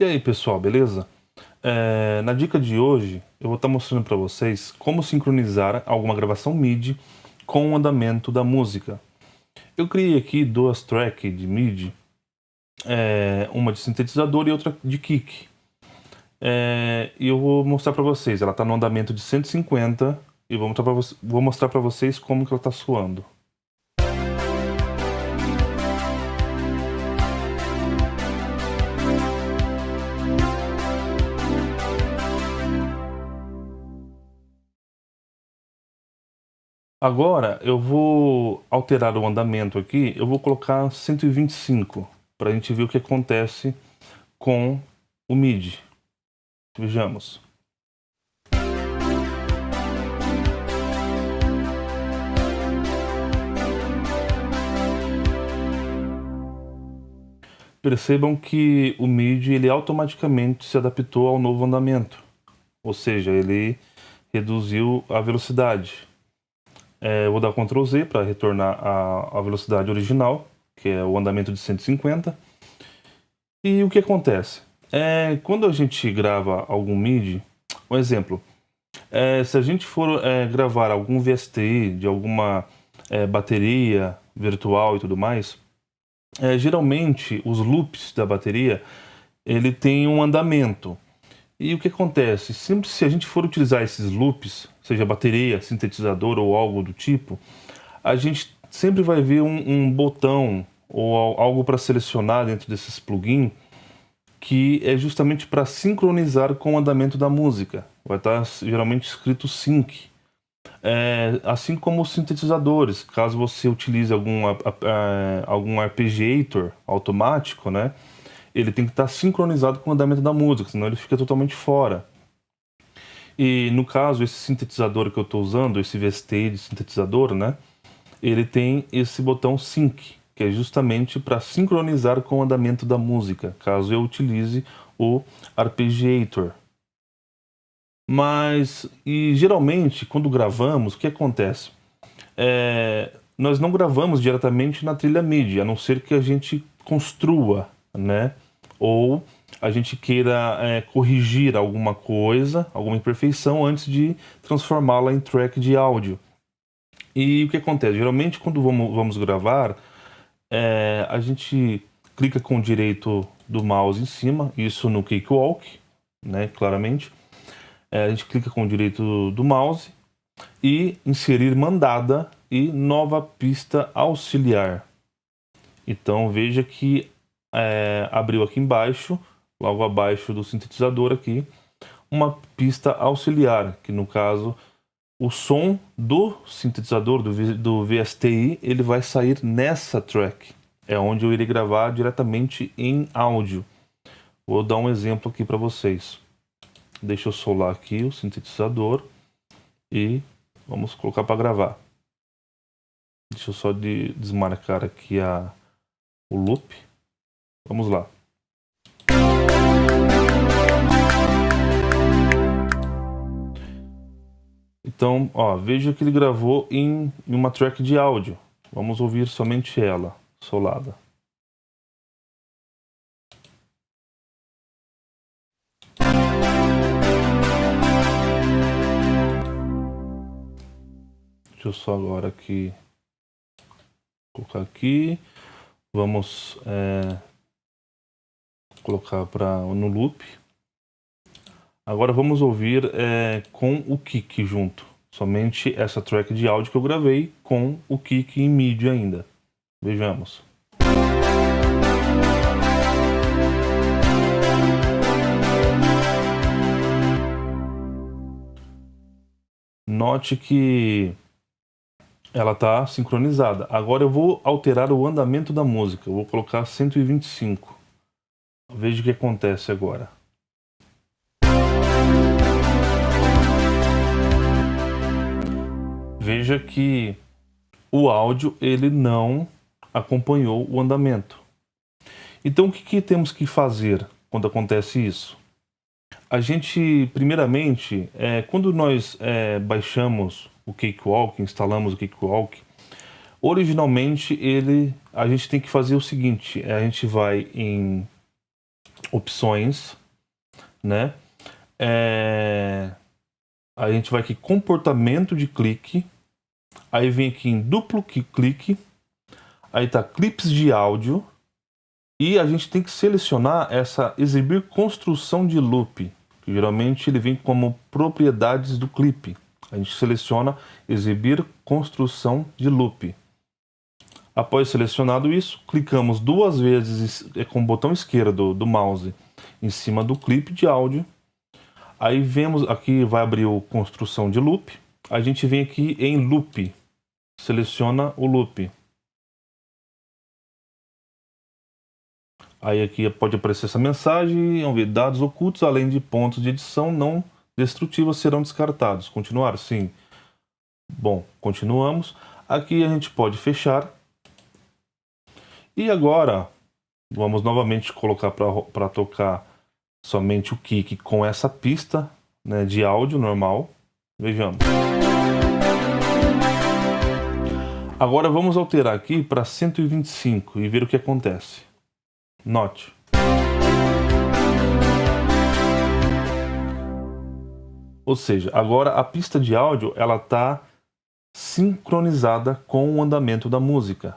E aí pessoal, beleza? É, na dica de hoje eu vou estar mostrando para vocês como sincronizar alguma gravação MIDI com o andamento da música. Eu criei aqui duas tracks de MIDI, é, uma de sintetizador e outra de kick. É, e eu vou mostrar para vocês, ela está no andamento de 150 e vou mostrar para vocês como que ela está soando. Agora eu vou alterar o andamento aqui, eu vou colocar 125 para a gente ver o que acontece com o MIDI. Vejamos. Percebam que o MIDI ele automaticamente se adaptou ao novo andamento, ou seja, ele reduziu a velocidade. É, vou dar Ctrl Z para retornar a velocidade original, que é o andamento de 150. E o que acontece? É, quando a gente grava algum MIDI, um exemplo, é, se a gente for é, gravar algum VST de alguma é, bateria virtual e tudo mais, é, geralmente os loops da bateria ele tem um andamento. E o que acontece? Sempre se a gente for utilizar esses loops, seja bateria, sintetizador ou algo do tipo, a gente sempre vai ver um, um botão ou algo para selecionar dentro desses plugins que é justamente para sincronizar com o andamento da música. Vai estar tá geralmente escrito sync. É, assim como os sintetizadores, caso você utilize algum, algum arpeggiator automático, né? ele tem que estar sincronizado com o andamento da música, senão ele fica totalmente fora. E no caso, esse sintetizador que eu estou usando, esse VST de sintetizador, né? Ele tem esse botão Sync, que é justamente para sincronizar com o andamento da música, caso eu utilize o Arpeggiator. Mas, e geralmente, quando gravamos, o que acontece? É, nós não gravamos diretamente na trilha MIDI, a não ser que a gente construa né? Ou a gente queira é, corrigir alguma coisa, alguma imperfeição, antes de transformá-la em track de áudio. E o que acontece? Geralmente, quando vamos, vamos gravar, é, a gente clica com o direito do mouse em cima, isso no Cakewalk, né, claramente. É, a gente clica com o direito do mouse e inserir mandada e nova pista auxiliar. Então veja que é, abriu aqui embaixo, logo abaixo do sintetizador aqui, uma pista auxiliar, que no caso o som do sintetizador, do, do VSTI, ele vai sair nessa track. É onde eu irei gravar diretamente em áudio. Vou dar um exemplo aqui para vocês. Deixa eu solar aqui o sintetizador e vamos colocar para gravar. Deixa eu só de desmarcar aqui a, o loop. Vamos lá. Então, ó, veja que ele gravou em, em uma track de áudio. Vamos ouvir somente ela, solada. Deixa eu só agora aqui colocar aqui. Vamos é, colocar para no loop. Agora vamos ouvir é, com o kick junto. Somente essa track de áudio que eu gravei com o kick em MIDI ainda. Vejamos. Note que ela está sincronizada. Agora eu vou alterar o andamento da música. Eu vou colocar 125. Veja o que acontece agora. Veja que o áudio ele não acompanhou o andamento. Então o que, que temos que fazer quando acontece isso? A gente, primeiramente, é, quando nós é, baixamos o Cakewalk, instalamos o Cakewalk, originalmente ele, a gente tem que fazer o seguinte, a gente vai em opções, né? É... A gente vai aqui comportamento de clique, aí vem aqui em duplo clique, aí tá clips de áudio, e a gente tem que selecionar essa exibir construção de loop, que geralmente ele vem como propriedades do clipe. A gente seleciona exibir construção de loop. Após selecionado isso, clicamos duas vezes é, com o botão esquerdo do mouse em cima do clipe de áudio. Aí vemos aqui vai abrir o construção de loop. A gente vem aqui em loop, seleciona o loop. Aí aqui pode aparecer essa mensagem, dados ocultos além de pontos de edição não destrutivas serão descartados. Continuar? Sim. Bom, continuamos. Aqui a gente pode fechar e agora, vamos novamente colocar para tocar somente o kick com essa pista né, de áudio normal. Vejamos. Agora vamos alterar aqui para 125 e ver o que acontece. Note. Ou seja, agora a pista de áudio ela está sincronizada com o andamento da música.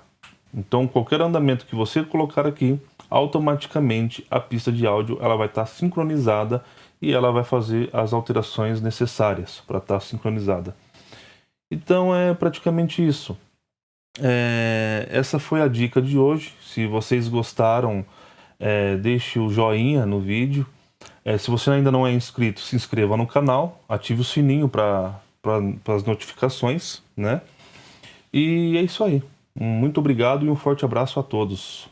Então, qualquer andamento que você colocar aqui, automaticamente a pista de áudio ela vai estar sincronizada e ela vai fazer as alterações necessárias para estar sincronizada. Então é praticamente isso. É, essa foi a dica de hoje. Se vocês gostaram, é, deixe o joinha no vídeo. É, se você ainda não é inscrito, se inscreva no canal, ative o sininho para as notificações, né? E é isso aí. Muito obrigado e um forte abraço a todos.